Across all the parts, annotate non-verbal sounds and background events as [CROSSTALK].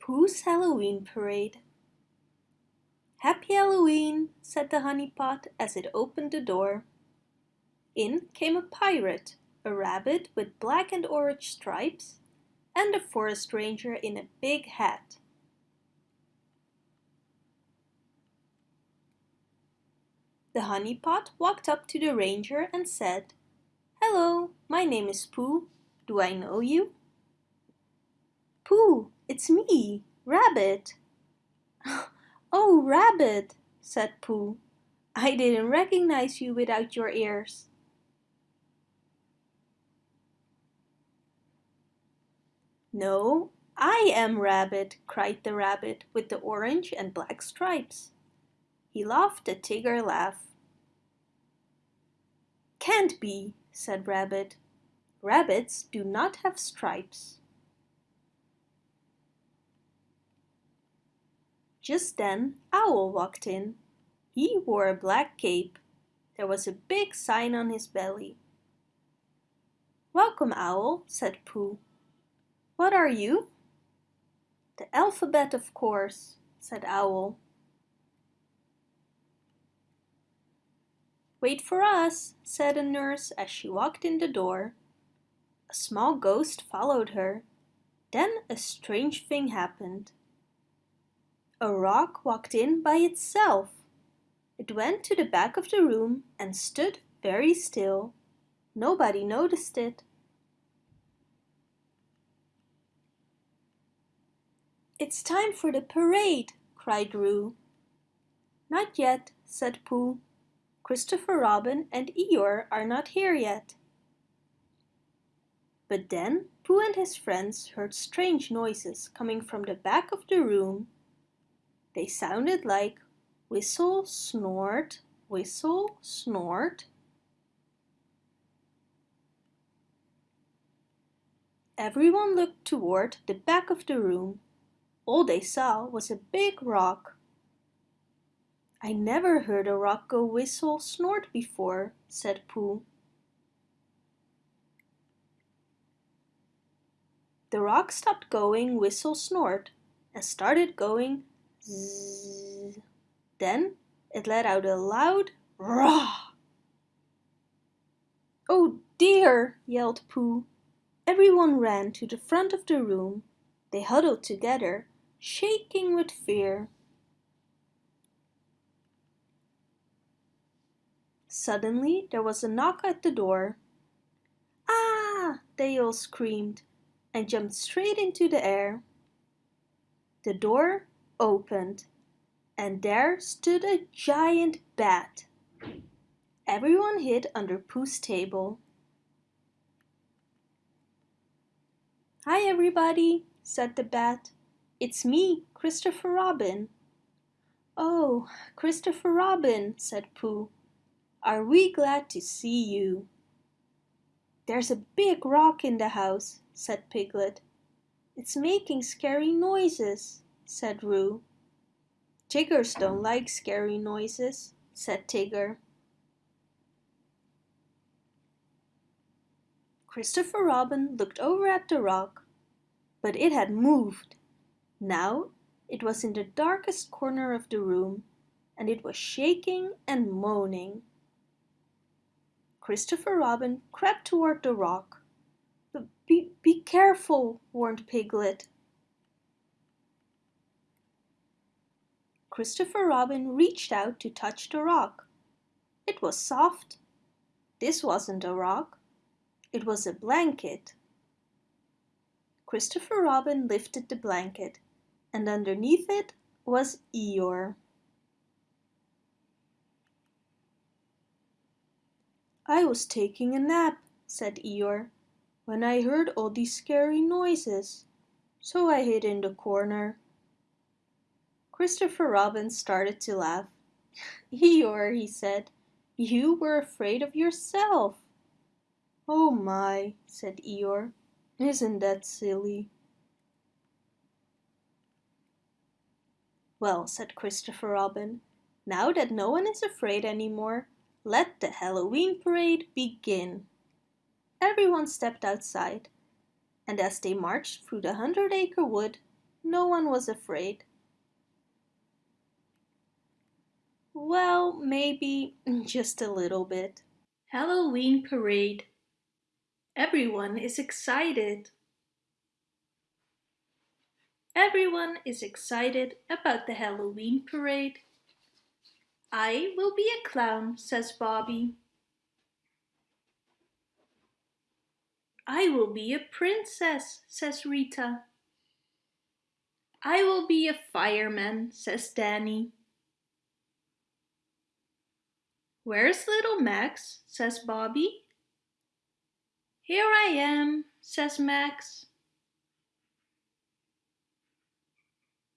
Pooh's Halloween Parade Happy Halloween, said the honey pot as it opened the door. In came a pirate, a rabbit with black and orange stripes, and a forest ranger in a big hat. The honey pot walked up to the ranger and said, Hello, my name is Pooh. Do I know you? Pooh, it's me, Rabbit. [LAUGHS] oh, Rabbit, said Pooh. I didn't recognize you without your ears. No, I am Rabbit, cried the rabbit with the orange and black stripes. He laughed a Tigger laugh. Can't be, said Rabbit. Rabbits do not have stripes. Just then Owl walked in. He wore a black cape. There was a big sign on his belly. Welcome, Owl, said Pooh. What are you? The alphabet, of course, said Owl. Wait for us, said a nurse as she walked in the door. A small ghost followed her. Then a strange thing happened. A rock walked in by itself. It went to the back of the room and stood very still. Nobody noticed it. It's time for the parade, cried Roo. Not yet, said Pooh. Christopher Robin and Eeyore are not here yet. But then Pooh and his friends heard strange noises coming from the back of the room. They sounded like whistle, snort, whistle, snort. Everyone looked toward the back of the room. All they saw was a big rock I never heard a rock go whistle snort before, said Pooh. The rock stopped going whistle snort and started going zzz. Then it let out a loud rah. Oh dear, yelled Pooh. Everyone ran to the front of the room. They huddled together, shaking with fear. Suddenly there was a knock at the door. Ah! they all screamed and jumped straight into the air. The door opened and there stood a giant bat. Everyone hid under Pooh's table. Hi everybody, said the bat. It's me, Christopher Robin. Oh, Christopher Robin, said Pooh. Are we glad to see you? There's a big rock in the house, said Piglet. It's making scary noises, said Roo. Tiggers don't like scary noises, said Tigger. Christopher Robin looked over at the rock, but it had moved. Now it was in the darkest corner of the room and it was shaking and moaning. Christopher Robin crept toward the rock. Be, be careful, warned Piglet. Christopher Robin reached out to touch the rock. It was soft. This wasn't a rock. It was a blanket. Christopher Robin lifted the blanket and underneath it was Eeyore. I was taking a nap, said Eeyore, when I heard all these scary noises, so I hid in the corner. Christopher Robin started to laugh. [LAUGHS] Eeyore, he said, you were afraid of yourself. Oh my, said Eeyore, isn't that silly? Well, said Christopher Robin, now that no one is afraid anymore, let the Halloween parade begin. Everyone stepped outside, and as they marched through the Hundred Acre Wood, no one was afraid. Well, maybe [LAUGHS] just a little bit. Halloween parade. Everyone is excited. Everyone is excited about the Halloween parade. I will be a clown, says Bobby. I will be a princess, says Rita. I will be a fireman, says Danny. Where's little Max, says Bobby. Here I am, says Max.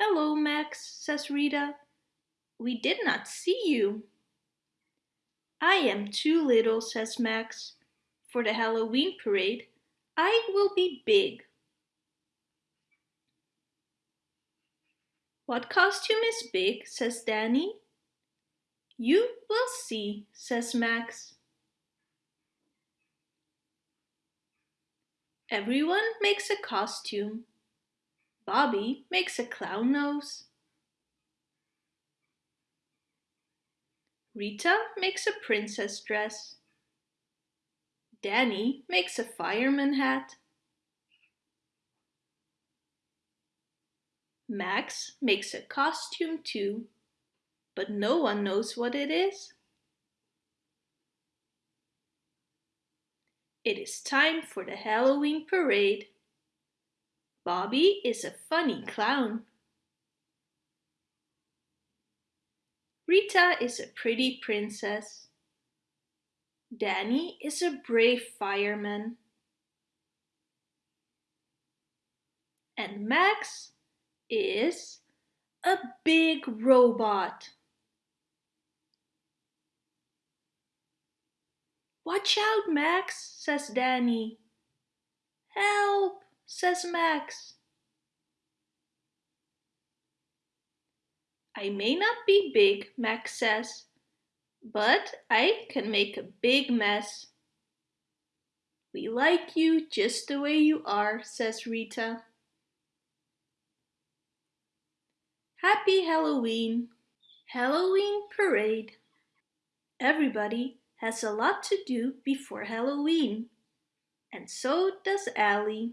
Hello, Max, says Rita. We did not see you. I am too little, says Max. For the Halloween parade, I will be big. What costume is big, says Danny. You will see, says Max. Everyone makes a costume. Bobby makes a clown nose. Rita makes a princess dress. Danny makes a fireman hat. Max makes a costume too, but no one knows what it is. It is time for the Halloween parade. Bobby is a funny clown. Rita is a pretty princess. Danny is a brave fireman. And Max is a big robot. Watch out, Max, says Danny. Help! says Max. I may not be big, Max says, but I can make a big mess. We like you just the way you are, says Rita. Happy Halloween! Halloween parade. Everybody has a lot to do before Halloween. And so does Allie.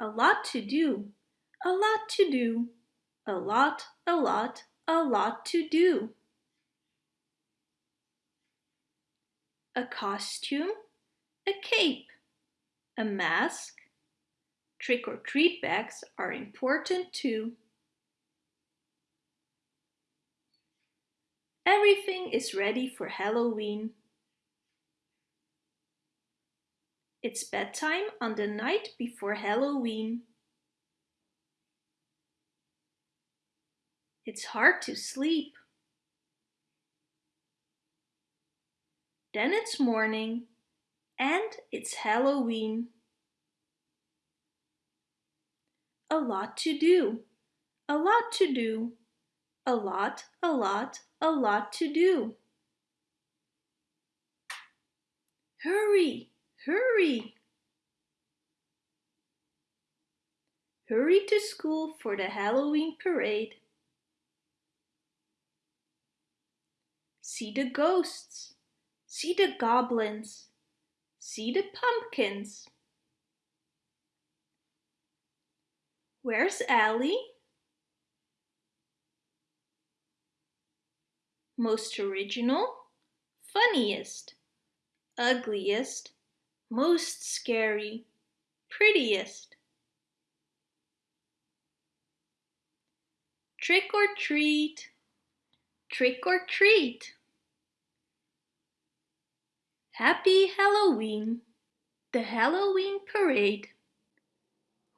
A lot to do, a lot to do, a lot, a lot, a lot to do. A costume, a cape, a mask. Trick-or-treat bags are important too. Everything is ready for Halloween. It's bedtime on the night before Halloween. It's hard to sleep. Then it's morning and it's Halloween. A lot to do, a lot to do, a lot, a lot, a lot to do. Hurry! Hurry! Hurry to school for the Halloween parade. See the ghosts. See the goblins. See the pumpkins. Where's Allie? Most original, funniest, ugliest, most scary, prettiest. Trick or treat, trick or treat. Happy Halloween, the Halloween parade.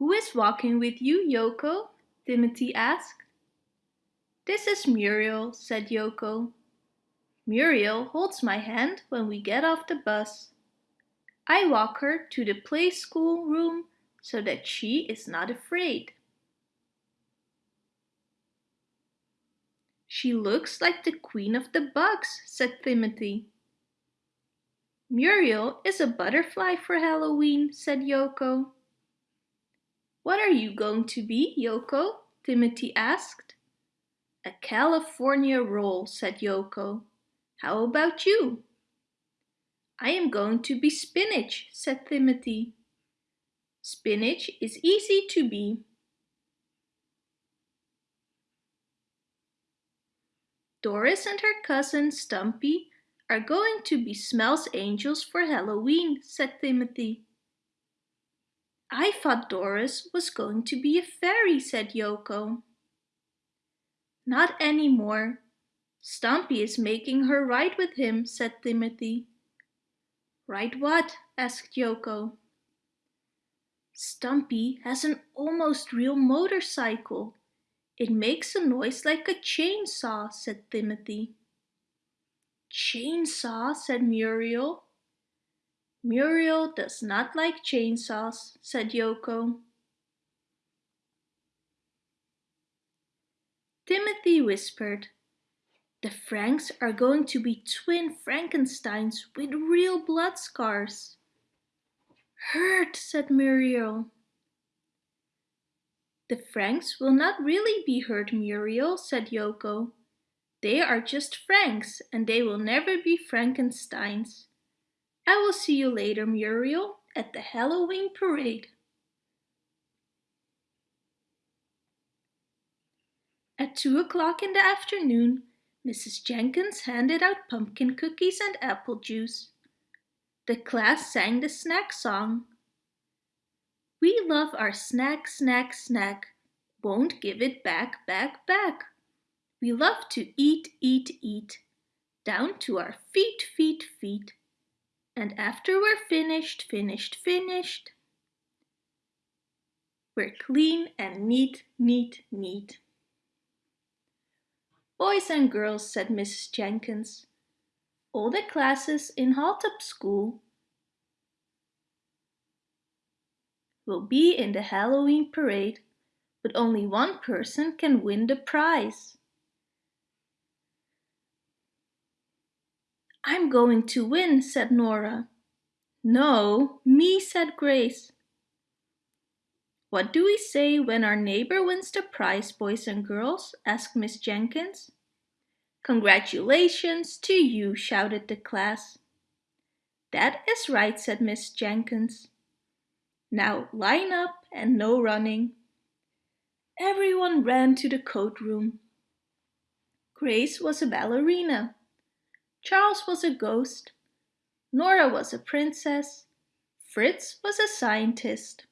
Who is walking with you, Yoko? Timothy asked. This is Muriel, said Yoko. Muriel holds my hand when we get off the bus. I walk her to the play school room so that she is not afraid. She looks like the queen of the bugs, said Timothy. Muriel is a butterfly for Halloween, said Yoko. What are you going to be, Yoko? Timothy asked. A California roll, said Yoko. How about you? I am going to be spinach, said Timothy. Spinach is easy to be. Doris and her cousin Stumpy are going to be Smells Angels for Halloween, said Timothy. I thought Doris was going to be a fairy, said Yoko. Not anymore. Stumpy is making her ride with him, said Timothy. Ride what? asked Yoko. Stumpy has an almost real motorcycle. It makes a noise like a chainsaw, said Timothy. Chainsaw, said Muriel. Muriel does not like chainsaws, said Yoko. Timothy whispered, The Franks are going to be twin Frankensteins with real blood scars. Hurt, said Muriel. The Franks will not really be hurt, Muriel, said Yoko. They are just Franks, and they will never be Frankensteins. I will see you later, Muriel, at the Halloween parade. At two o'clock in the afternoon, Mrs. Jenkins handed out pumpkin cookies and apple juice. The class sang the snack song. We love our snack, snack, snack. Won't give it back, back, back. We love to eat, eat, eat. Down to our feet, feet, feet. And after we're finished, finished, finished, we're clean and neat, neat, neat. Boys and girls, said Mrs. Jenkins, all the classes in Hilltop School will be in the Halloween parade, but only one person can win the prize. I'm going to win, said Nora. No, me, said Grace. What do we say when our neighbor wins the prize, boys and girls? asked Miss Jenkins. Congratulations to you, shouted the class. That is right, said Miss Jenkins. Now line up and no running. Everyone ran to the coat room. Grace was a ballerina. Charles was a ghost, Nora was a princess, Fritz was a scientist.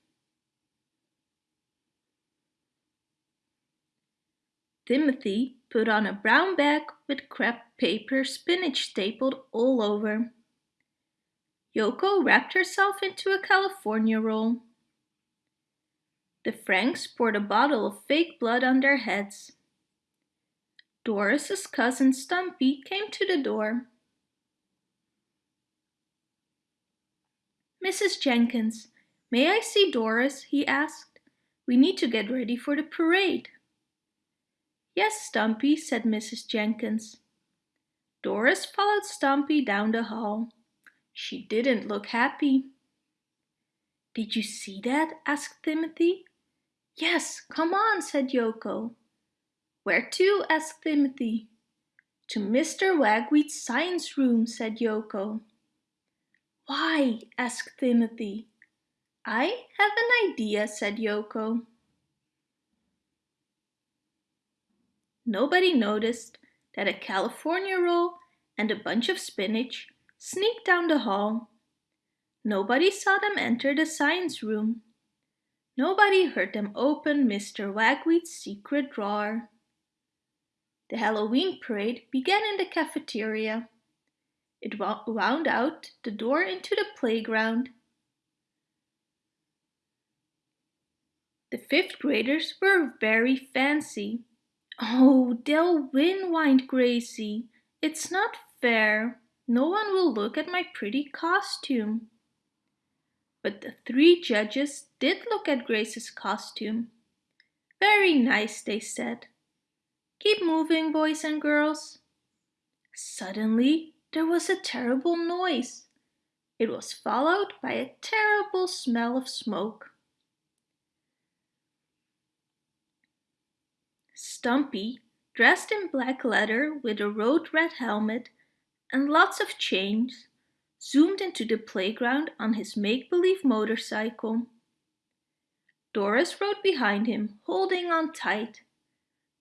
Timothy put on a brown bag with crepe paper spinach stapled all over. Yoko wrapped herself into a California roll. The Franks poured a bottle of fake blood on their heads. Doris's cousin Stumpy came to the door. Mrs. Jenkins, may I see Doris? he asked. We need to get ready for the parade. Yes, Stumpy, said Mrs. Jenkins. Doris followed Stumpy down the hall. She didn't look happy. Did you see that? asked Timothy. Yes, come on, said Yoko. Where to? asked Timothy. To Mr. Wagweed's science room, said Yoko. Why? asked Timothy. I have an idea, said Yoko. Nobody noticed that a California roll and a bunch of spinach sneaked down the hall. Nobody saw them enter the science room. Nobody heard them open Mr. Wagweed's secret drawer. The Halloween parade began in the cafeteria. It wound out the door into the playground. The fifth graders were very fancy. Oh, they'll win, whined Gracie. It's not fair. No one will look at my pretty costume. But the three judges did look at Grace's costume. Very nice, they said. Keep moving, boys and girls. Suddenly, there was a terrible noise. It was followed by a terrible smell of smoke. Stumpy, dressed in black leather with a road red helmet and lots of chains, zoomed into the playground on his make-believe motorcycle. Doris rode behind him, holding on tight.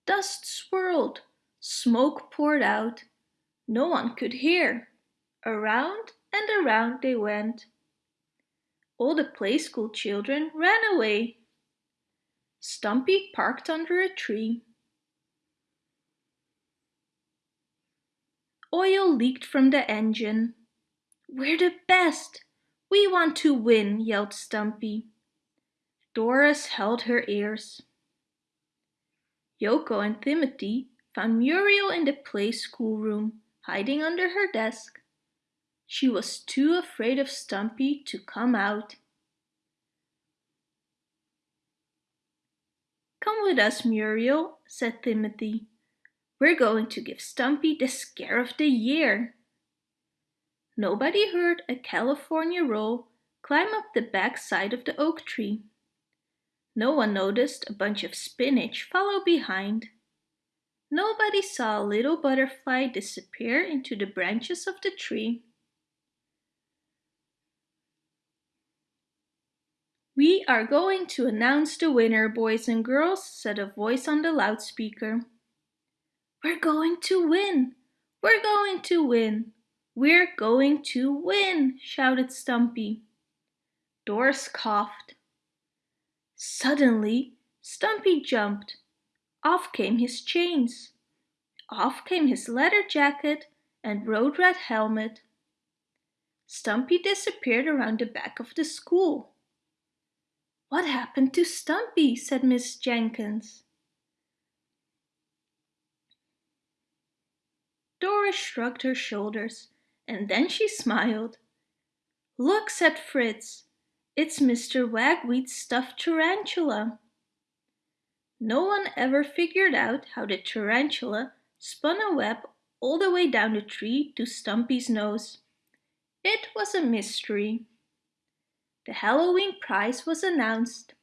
Dust swirled, smoke poured out. No one could hear. Around and around they went. All the play school children ran away. Stumpy parked under a tree. Oil leaked from the engine. We're the best! We want to win, yelled Stumpy. Doris held her ears. Yoko and Timothy found Muriel in the play schoolroom, hiding under her desk. She was too afraid of Stumpy to come out. Come with us, Muriel, said Timothy. We're going to give Stumpy the scare of the year. Nobody heard a California roll climb up the back side of the oak tree. No one noticed a bunch of spinach follow behind. Nobody saw a little butterfly disappear into the branches of the tree. We are going to announce the winner, boys and girls, said a voice on the loudspeaker. We're going to win! We're going to win! We're going to win! shouted Stumpy. Doris coughed. Suddenly, Stumpy jumped. Off came his chains. Off came his leather jacket and road red helmet. Stumpy disappeared around the back of the school. What happened to Stumpy? said Miss Jenkins. Doris shrugged her shoulders and then she smiled. Look, said Fritz, it's Mr. Wagweed's stuffed tarantula. No one ever figured out how the tarantula spun a web all the way down the tree to Stumpy's nose. It was a mystery. The Halloween prize was announced.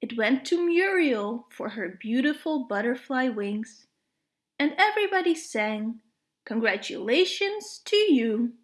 It went to Muriel for her beautiful butterfly wings. And everybody sang, Congratulations to you!